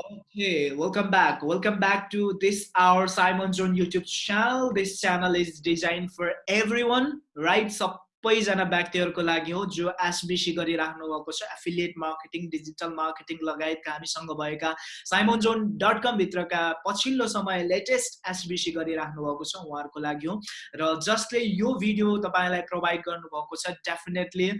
Okay, welcome back. Welcome back to this our Simon Zone YouTube channel. This channel is designed for everyone, right? सबैजना व्यक्तिहरूको लागि हो जो SBC गरिराख्नु भएको छ एफिलिएट मार्केटिङ डिजिटल मार्केटिङ लगायतका हामीसँग भएका साइमन जोन डट कमभित्रका पछिल्लो समय लेटेस्ट एसबिसी गरिराख्नु भएको छ उहाँहरूको लागि हो र जसले यो भिडियो तपाईँलाई प्रोभाइड गर्नुभएको छ डेफिनेटली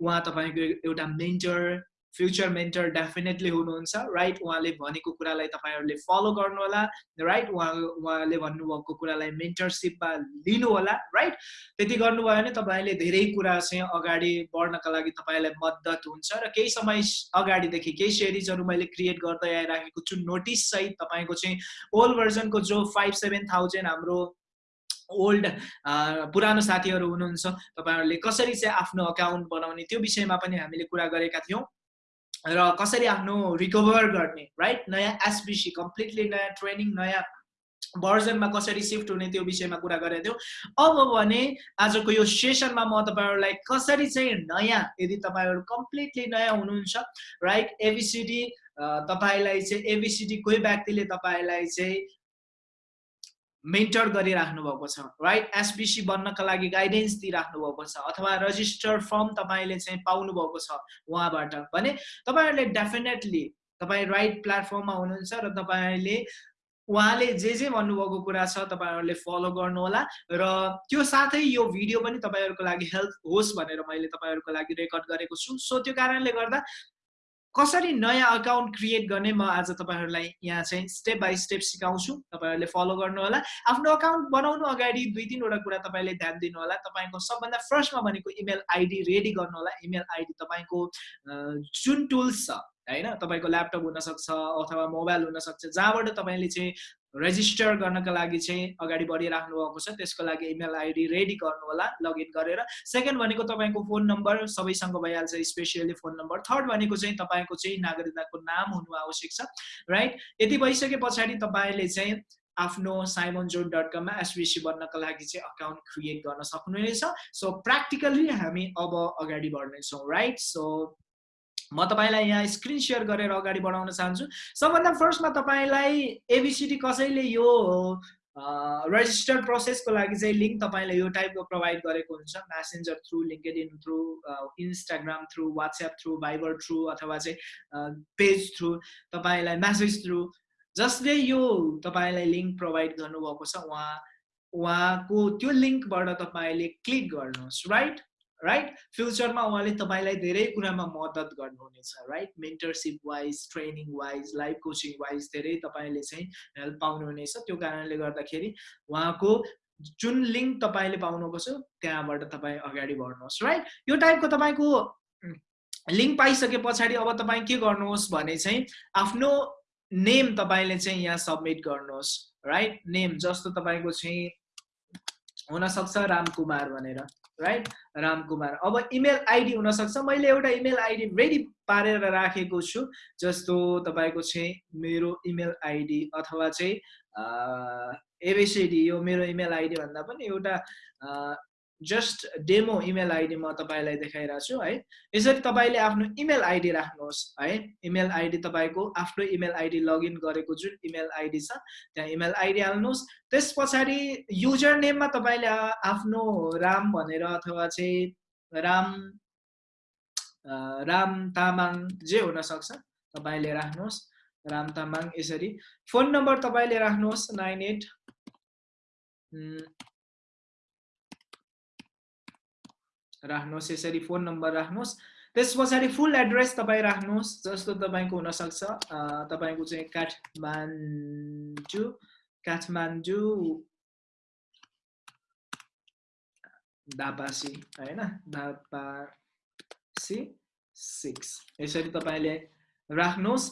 उहाँ तपाईँको एउटा मेन्टर फ्युचर मेन्टर डेफिनेटली हुनुहुन्छ राइट उहाँले भनेको कुरालाई तपाईँहरूले फलो गर्नु होला राइट उहाँ उहाँले भन्नुभएको कुरालाई मेन्टरसिपमा लिनु होला राइट त्यति गर्नुभयो भने तपाईँले धेरै कुरा चाहिँ अगाडि बढ्नका लागि तपाईँलाई मद्दत हुन्छ र केही समय अगाडिदेखि केही सिरिजहरू मैले क्रिएट गर्दै आइराखेको छु नोटिस सहित तपाईँको चाहिँ ओल्ड भर्जनको जो फाइभ सेभेन थाउजन्ड हाम्रो ओल्ड पुरानो साथीहरू हुनुहुन्छ तपाईँहरूले कसरी चाहिँ आफ्नो अकाउन्ट बनाउने त्यो विषयमा पनि हामीले कुरा गरेका थियौँ। र कसरी आफ्नो रिकभर गर्ने राइट नयाँ एसबिसी कम्प्लिटली नयाँ ट्रेनिङ नयाँ भर्जनमा कसरी सिफ्ट हुने त्यो विषयमा कुरा गरेको थियौँ। अब भने आजको यो सेसनमा म तपाईँहरूलाई कसरी चाहिँ नयाँ यदि तपाईँहरू कम्प्लिटली नयाँ हुनुहुन्छ राइट एबिसिडी तपाईँलाई चाहिँ एबिसिडी कोही व्यक्तिले तपाईँलाई चाहिँ मेन्टर गरिराख्नु भएको छ राइट एसबिसी बन्नका लागि गाइडेन्स दिइराख्नु भएको छ अथवा रजिस्टर फर्म तपाईँले चाहिँ पाउनु भएको छ उहाँबाट भने तपाईँहरूले डेफिनेटली तपाईँ राइट प्लेटफर्ममा हुनुहुन्छ र तपाईँले उहाँले जे जे भन्नुभएको कुरा छ तपाईँहरूले फलो गर्नुहोला र त्यो साथै यो भिडियो पनि तपाईँहरूको लागि हेल्प होस् भनेर मैले तपाईँहरूको लागि रेकर्ड गरेको छु। सो त्यो कारणले गर्दा कसरी नयाँ अकाउन्ट क्रिएट गर्ने म आज तपाईँहरूलाई यहाँ चाहिँ स्टेप बाई स्टेप सिकाउँछु। तपाईँहरूले फलो गर्नु होला आफ्नो अकाउन्ट बनाउनु अगाडि दुई तिनवटा कुरा तपाईँले ध्यान दिनु होला तपाईँको सबभन्दा फर्स्टमा भनेको इमेल आइडी रेडी गर्नु होला इमेल आइडी तपाईँको जुन टुल्स छ होइन? तपाईँको ल्यापटप हुनसक्छ अथवा मोबाइल हुनसक्छ। जहाँबाट तपाईँले चाहिँ रेजिस्टर गर्नका लागि चाहिँ अगाडि बढिराख्नु भएको छ। त्यसको लागि इमेल आइडी रेडी गर्नु होला लगइन गरेर। सेकेन्ड भनेको तपाईँको फोन नम्बर सबैसँग भइहाल्छ स्पेसियली फोन नम्बर थर्ड भनेको चाहिँ तपाईँको चाहिँ नागरिकताको नाम हुनु आवश्यक छ। राइट यति भइसके पछाडि तपाईँले चाहिँ आफ्नो साइमन जोन डट कममा एसबिसी बन्नका लागि चाहिँ अकाउन्ट क्रिएट गर्न सक्नुहुनेछ। सो प्र्याक्टिकल्ली हामी अब अगाडि बढ्नेछौँ। राइट सो म तपाईँलाई यहाँ स्क्रिन सेयर गरेर अगाडि बढाउन चाहन्छु। सबभन्दा फर्स्टमा तपाईँलाई एबिसिडी कसैले यो रजिस्टर प्रोसेसको लागि चाहिँ लिङ्क तपाईँलाई यो टाइपको प्रोभाइड गरेको हुन्छ। Messenger through LinkedIn through Instagram through WhatsApp through Viber through अथवा चाहिँ पेज थ्रु तपाईँलाई म्यासेज थ्रु जसले यो तपाईँलाई लिङ्क प्रोभाइड गर्नुभएको छ उहाँ उहाँको त्यो लिङ्कबाट तपाईँले क्लिक गर्नुहोस् राइट राइट फ्युचरमा उहाँले तपाईँलाई धेरै कुरामा मद्दत गर्नुहुनेछ right mentorship wise training wise life coaching wise धेरै तपाईँले चाहिँ हेल्प पाउनुहुनेछ। त्यो कारणले गर्दाखेरि उहाँको जुन लिङ्क तपाईँले पाउनुभएको छ त्यहाँबाट तपाईँ अगाडि बढ्नुहोस् राइट यो टाइपको तपाईँको लिङ्क पाइसके पछाडि अब तपाईँ के गर्नुहोस् भने चाहिँ आफ्नो नेम तपाईँले चाहिँ यहाँ सब्मिट गर्नुहोस् राइट नेम जस्तो तपाईँको चाहिँ हुनसक्छ रामकुमार भनेर। राइट रामकुमार अब इमेल आइडी हुनसक्छ। मैले एउटा इमेल आइडी रेडी पारेर राखेको छु जस्तो तपाईँको चाहिँ मेरो इमेल आइडी अथवा चाहिँ एबिसिडी यो मेरो इमेल आइडी भन्दा पनि एउटा जस्ट डेमो इमेल आइडी म तपाईँलाई देखाइरहेको छु है। यसरी तपाईँले आफ्नो इमेल आइडी राख्नुहोस् है। इमेल आइडी तपाईँको आफ्नो इमेल आइडी लगइन गरेको जुन इमेल आइडी छ त्यहाँ इमेल आइडी हाल्नुहोस्। त्यस पछाडि युजर नेममा तपाईँले आफ्नो राम भनेर अथवा चाहिँ राम राम तामाङ जे हुनसक्छ तपाईँले राख्नुहोस्। राम तामाङ यसरी। फोन नम्बर तपाईँले राख्नुहोस् नाइन एट राख्नुहोस् यसरी फोन नम्बर राख्नुहोस्। त्यस पछाडि फुल एड्रेस तपाईँ राख्नुहोस् जस्तो तपाईँको हुनसक्छ। तपाईँको चाहिँ काठमाडौँ काठमाडौँ धापासी होइन? धापासी सिक्स यसरी तपाईँले राख्नुहोस्।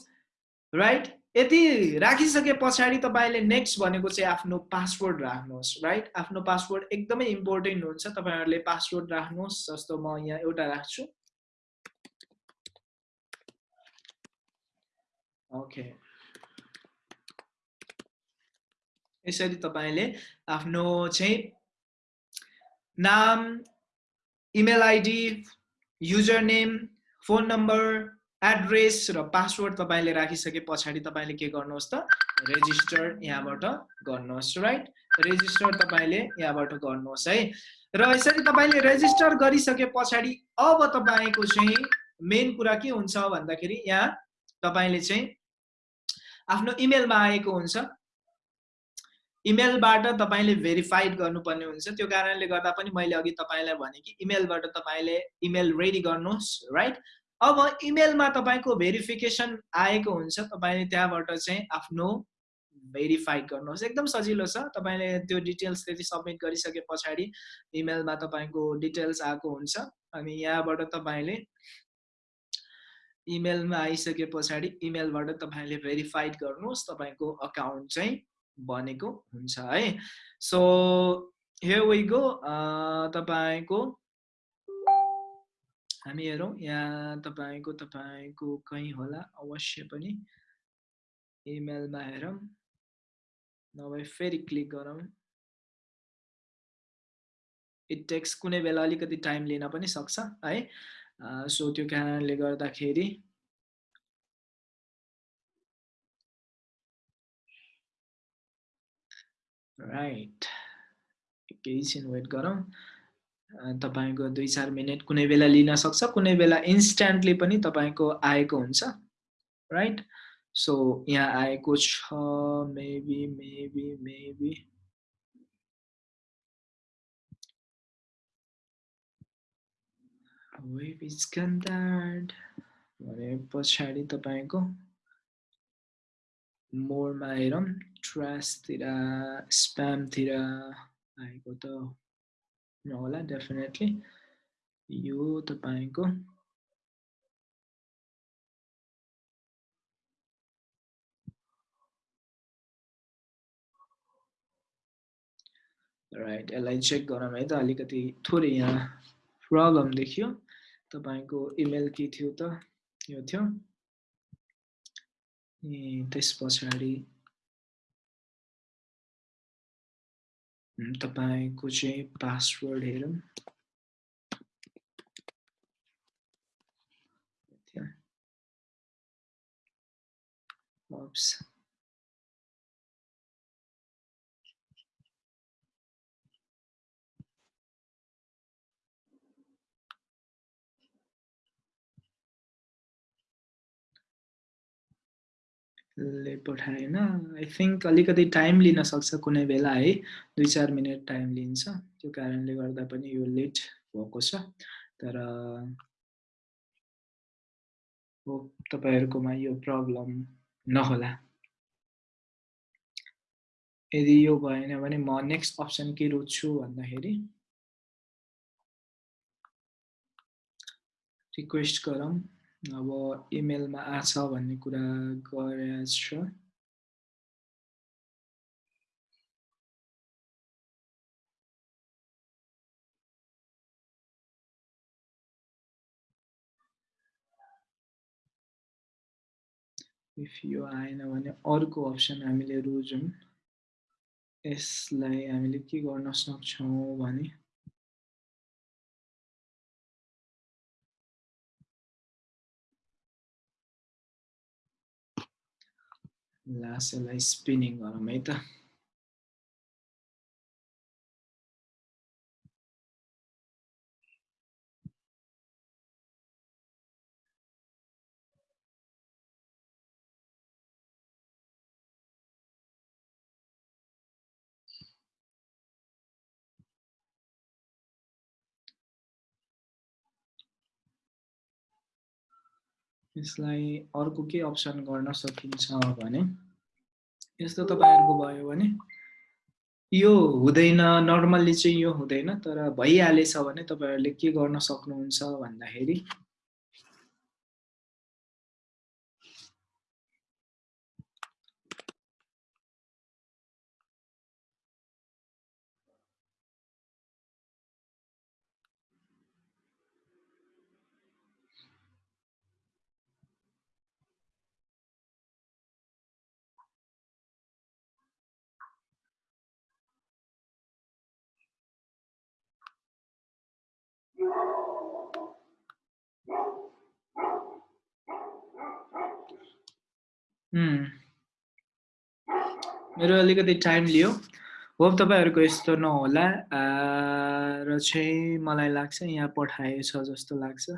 राइट यति राखिसके पछाडि तपाईँले नेक्स्ट भनेको चाहिँ आफ्नो पासवर्ड राख्नुहोस् राइट आफ्नो पासवर्ड एकदमै इम्पोर्टेन्ट हुन्छ। तपाईँहरूले पासवर्ड राख्नुहोस् जस्तो म यहाँ एउटा राख्छु। ओके यसरी तपाईँले आफ्नो चाहिँ नाम email ID user name phone number address र पासवर्ड तपाईँले राखिसके पछाडि तपाईँले के गर्नुहोस् त रेजिस्टर यहाँबाट गर्नुहोस् राइट रेजिस्टर तपाईँले यहाँबाट गर्नुहोस् है? र यसरी तपाईँले रेजिस्टर गरिसके पछाडि अब तपाईँको चाहिँ मेन कुरा के हुन्छ भन्दाखेरि यहाँ तपाईँले चाहिँ आफ्नो इमेलमा आएको हुन्छ। इमेलबाट तपाईँले भेरिफाइड गर्नुपर्ने हुन्छ। त्यो कारणले गर्दा पनि मैले अघि तपाईँलाई भने कि इमेलबाट तपाईँले इमेल रेडी गर्नुहोस् राइट अब इमेलमा तपाईँको भेरिफिकेसन आएको हुन्छ तपाईँले त्यहाँबाट चाहिँ आफ्नो भेरिफाइड गर्नुहोस्। एकदम सजिलो छ। तपाईँले त्यो डिटेल्स त्यति सब्मिट गरिसके पछाडि इमेलमा तपाईँको डिटेल्स आएको हुन्छ। अनि यहाँबाट तपाईँले इमेलमा आइसके पछाडि इमेलबाट तपाईँले भेरिफाइड गर्नुहोस् तपाईँको अकाउन्ट चाहिँ बनेको हुन्छ है। सो हे वी गो तपाईँको हामी हेरौँ यहाँ तपाईँको तपाईँको कहीँ होला अवश्य पनि इमेलमा हेरौँ। नभए फेरि क्लिक गरौँ। इट टेक्स कुनै बेला अलिकति टाइम लिन पनि सक्छ है? सो त्यो कारणले गर्दाखेरि राइट एकैछिन वेट गरौँ। तपाईँको दुई चार मिनट कुनै बेला लिन सक्छ कुनै बेला इन्स्ट्यान्टली पनि तपाईँको आएको हुन्छ राइट सो यहाँ आएको छ मेबी मेबी मेबी भने पछाडि तपाईँको मोरमा हेरौँ ट्रासतिर स्प्यामतिर आएको त होला डेफिनेटली यो तपाईँको राइट यसलाई चेक गरौँ है त अलिकति थोरै यहाँ प्रब्लम देखियो। तपाईँको इमेल के थियो त यो थियो ए त्यस पछाडि तपाईँको चाहिँ पासवर्ड हेरौँ Oops. ले पठाएन। आई थिङ्क अलिकति टाइम लिन सक्छ कुनै बेला। है दुई चार मिनट टाइम लिन्छ। त्यो कारणले गर्दा पनि यो लेट भएको छ। तर हो तपाईँहरूकोमा यो प्रब्लम नहोला। यदि यो भएन भने म नेक्स्ट अप्सन के रोज्छु भन्दाखेरि रिक्वेस्ट गरौँ। अब इमेलमा आछ भन्ने कुरा गरेछ। इफ यो आएन भने अर्को अप्सन हामीले रोजौँ। यसलाई हामीले के गर्न सक्छौँ भने लास्ट यसलाई स्पिनिङ गरौँ है त यसलाई अर्को के अप्सन गर्न सकिन्छ भने यस्तो तपाईँहरूको भयो भने यो हुँदैन नर्मल्ली चाहिँ यो हुँदैन तर भइहालेछ भने तपाईँहरूले के गर्न सक्नुहुन्छ भन्दाखेरि मेरो अलिकति टाइम लियो। होप तपाईँहरूको यस्तो नहोला। र चाहिँ मलाई लाग्छ यहाँ पठाएछ जस्तो लाग्छ।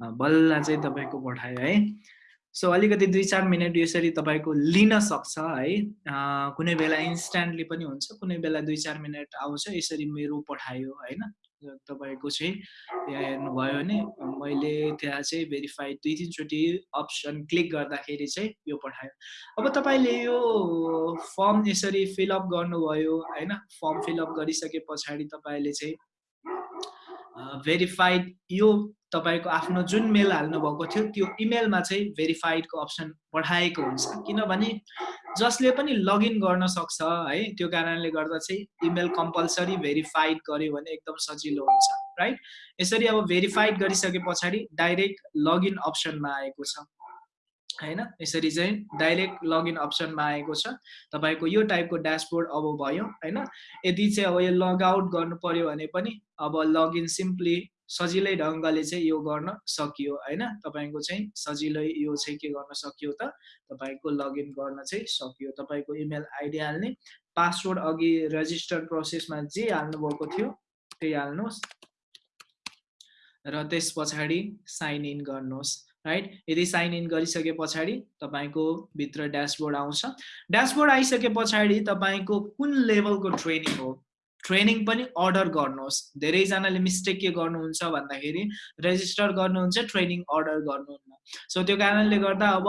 बल्ल चाहिँ तपाईँको पठायो है। सो अलिकति दुई चार मिनट यसरी तपाईँको लिन सक्छ है। कुनै बेला इन्स्ट्यान्टली पनि हुन्छ। कुनै बेला दुई चार मिनट आउँछ। यसरी मेरो पठायो होइन। तपाईँको चाहिँ त्यहाँ हेर्नुभयो भने मैले त्यहाँ चाहिँ भेरिफाइड दुई तिनचोटि अप्सन क्लिक गर्दाखेरि चाहिँ यो पठायो। अब तपाईँले यो फर्म यसरी फिलअप गर्नुभयो होइन? फर्म फिलअप गरिसके पछाडि तपाईँले चाहिँ भेरिफाइड यो तपाईँको आफ्नो जुन मेल हाल्नुभएको थियो त्यो इमेलमा चाहिँ भेरिफाइडको अप्सन पठाएको हुन्छ। किनभने जसले पनि लगइन गर्न सक्छ है त्यो कारणले गर्दा चाहिँ इमेल कम्पलसरी भेरिफाइड गर्यो भने एकदम सजिलो हुन्छ राइट यसरी अब भेरिफाइड गरिसके पछाडि डाइरेक्ट लगइन अप्सनमा आएको छ होइन? यसरी चाहिँ डाइरेक्ट लगइन अप्सनमा आएको छ। तपाईँको यो टाइपको ड्यासबोर्ड अब भयो होइन? यदि चाहिँ अब यो लगआउट गर्नु पर्यो भने पनि अब लगइन सिम्पली सजिलै ढङ्गले चाहिँ यो गर्न सकियो होइन? तपाईँको चाहिँ सजिलै यो चाहिँ के गर्न सकियो त? तपाईँको लगइन गर्न चाहिँ सकियो। तपाईँको इमेल आइडी हाल्ने पासवर्ड अघि रेजिस्टर प्रोसेसमा जे हाल्नुभएको थियो त्यही हाल्नुहोस्। र त्यस पछाडि साइन इन गर्नुहोस् राइट यदि साइन इन गरिसके पछाडि तपाईँको भित्र ड्यासबोर्ड आउँछ। ड्यासबोर्ड आइसके पछाडि तपाईँको कुन लेभलको ट्रेनिङ हो? ट्रेनिङ पनि अर्डर गर्नुहोस्। धेरैजनाले मिस्टेक के गर्नुहुन्छ भन्दाखेरि रेजिस्टर गर्नुहुन्छ ट्रेनिङ अर्डर गर्नुहुन्न। सो त्यो कारणले गर्दा अब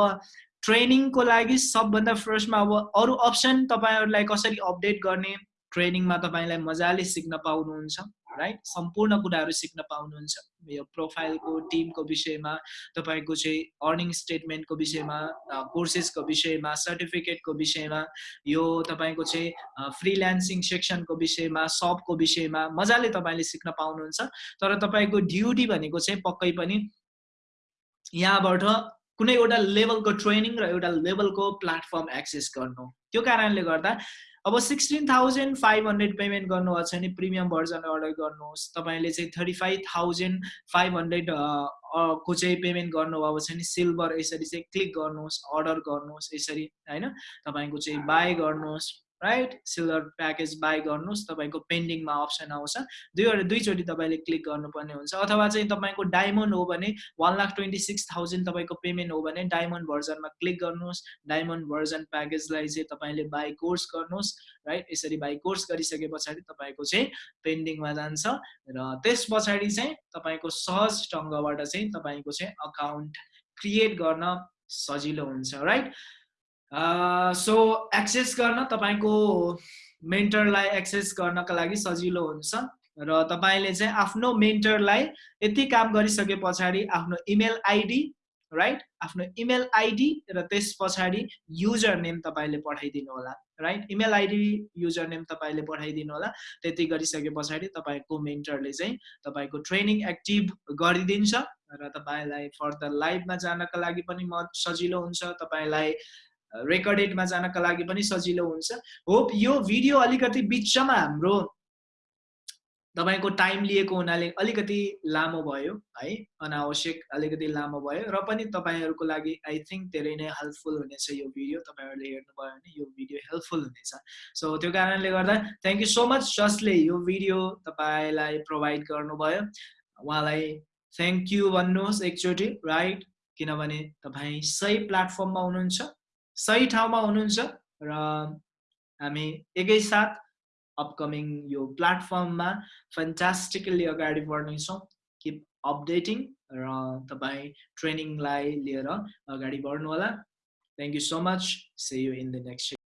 ट्रेनिङको लागि सबभन्दा फर्स्टमा अब अरू अप्सन तपाईँहरूलाई कसरी अपडेट गर्ने ट्रेनिङमा तपाईँलाई मजाले सिक्न पाउनुहुन्छ। राइट सम्पूर्ण कुराहरू सिक्न पाउनुहुन्छ यो प्रोफाइलको टिमको विषयमा तपाईँको चाहिँ अर्निङ स्टेटमेन्टको विषयमा कोर्सेसको विषयमा सर्टिफिकेटको विषयमा यो तपाईँको चाहिँ फ्रिल्यान्सिङ सेक्सनको विषयमा सपको विषयमा मजाले तपाईँले सिक्न पाउनुहुन्छ तर तपाईँको ड्युटी भनेको चाहिँ पक्कै पनि यहाँबाट कुनै एउटा लेभलको ट्रेनिङ र एउटा लेभलको प्लेटफर्म एक्सेस गर्नु त्यो कारणले गर्दा अब sixteen thousand five hundred payment गर्नुभएको छ भने प्रिमियम भर्जन अर्डर गर्नुहोस्। तपाईँले चाहिँ thirty five thousand five hundred को चाहिँ पेमेन्ट गर्नुभएको छ भने सिल्भर यसरी चाहिँ क्लिक गर्नुहोस् अर्डर गर्नुहोस् यसरी होइन? तपाईँको चाहिँ बाई गर्नुहोस्। राइट सिल्भर प्याकेज बाई गर्नुहोस् तपाईँको पेन्डिङमा अप्सन आउँछ। दुईवटा दुईचोटि तपाईँले क्लिक गर्नुपर्ने हुन्छ। अथवा चाहिँ तपाईँको डायमन्ड हो भने one lakh twenty six thousand तपाईँको पेमेन्ट हो भने डायमन्ड भर्जनमा क्लिक गर्नुहोस्। डायमन्ड भर्जन प्याकेजलाई चाहिँ तपाईँले बाई कोर्स गर्नुहोस् राइट यसरी बाई कोर्स गरिसके पछाडि तपाईँको चाहिँ पेन्डिङमा जान्छ। र त्यस पछाडि चाहिँ तपाईँको सहज ढङ्गबाट चाहिँ तपाईँको चाहिँ अकाउन्ट क्रिएट गर्न सजिलो हुन्छ राइट सो एक्सेस गर्न तपाईँको मेन्टरलाई एक्सेस गर्नका लागि सजिलो हुन्छ र तपाईँले चाहिँ आफ्नो मेन्टरलाई यति काम गरिसके पछाडि आफ्नो इमेल आइडी राइट आफ्नो इमेल आइडी र त्यस पछाडि युजर नेम तपाईँले पठाइदिनु होला right email ID user name तपाईँले पठाइदिनु होला। त्यति गरिसके पछाडि तपाईँको मेन्टरले चाहिँ तपाईँको ट्रेनिङ एक्टिभ गरिदिन्छ र तपाईँलाई फर्दर लाइभमा जानका लागि पनि म सजिलो हुन्छ। तपाईँलाई रेकर्डेडमा जानका लागि पनि सजिलो हुन्छ। होप यो भिडियो अलिकति बिचमा हाम्रो तपाईँको टाइम लिएको हुनाले अलिकति लामो भयो है अनावश्यक अलिकति लामो भयो र पनि तपाईँहरूको लागि आई थिङ्क धेरै नै हेल्पफुल हुनेछ यो भिडियो। तपाईँहरूले हेर्नुभयो भने यो भिडियो हेल्पफुल हुनेछ। सो त्यो कारणले गर्दा थ्याङ्क यू सो मच जसले यो भिडियो तपाईँलाई प्रोभाइड गर्नुभयो। उहाँलाई थ्याङ्क यू भन्नुहोस् एकचोटि राइट किनभने तपाईँ सही प्लेटफर्ममा हुनुहुन्छ। सही ठाउँमा हुनुहुन्छ र हामी एकैसाथ अपकमिङ यो प्लेटफर्ममा फेन्टास्टिकली अगाडि बढ्नेछौँ। किप अपडेटिङ र तपाईँ ट्रेनिङलाई लिएर अगाडि बढ्नु होला thank you so much see you in the next